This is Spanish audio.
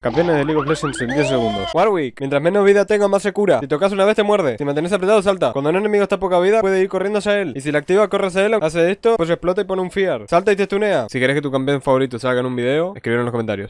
Campeones de League of Legends en 10 segundos. Warwick, mientras menos vida tenga, más se cura. Si tocas una vez, te muerde. Si mantienes apretado, salta. Cuando un enemigo está a poca vida, puede ir corriendo hacia él. Y si la activa, corre hacia él, hace esto, pues explota y pone un fear. Salta y te stunea. Si quieres que tu campeón favorito salga en un video, escribirlo en los comentarios.